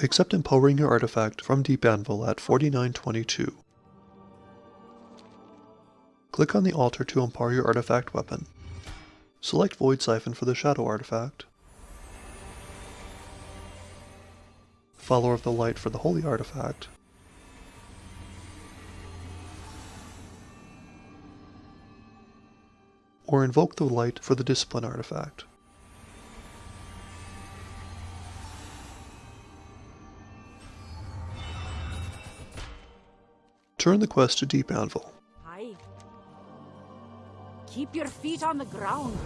except empowering your artifact from Deep Anvil at 4922. Click on the altar to empower your artifact weapon. Select Void Siphon for the Shadow artifact, Follower of the Light for the Holy artifact, or invoke the light for the Discipline artifact. Turn the quest to Deep Anvil. Keep your feet on the ground.